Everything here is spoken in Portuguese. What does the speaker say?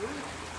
Sim.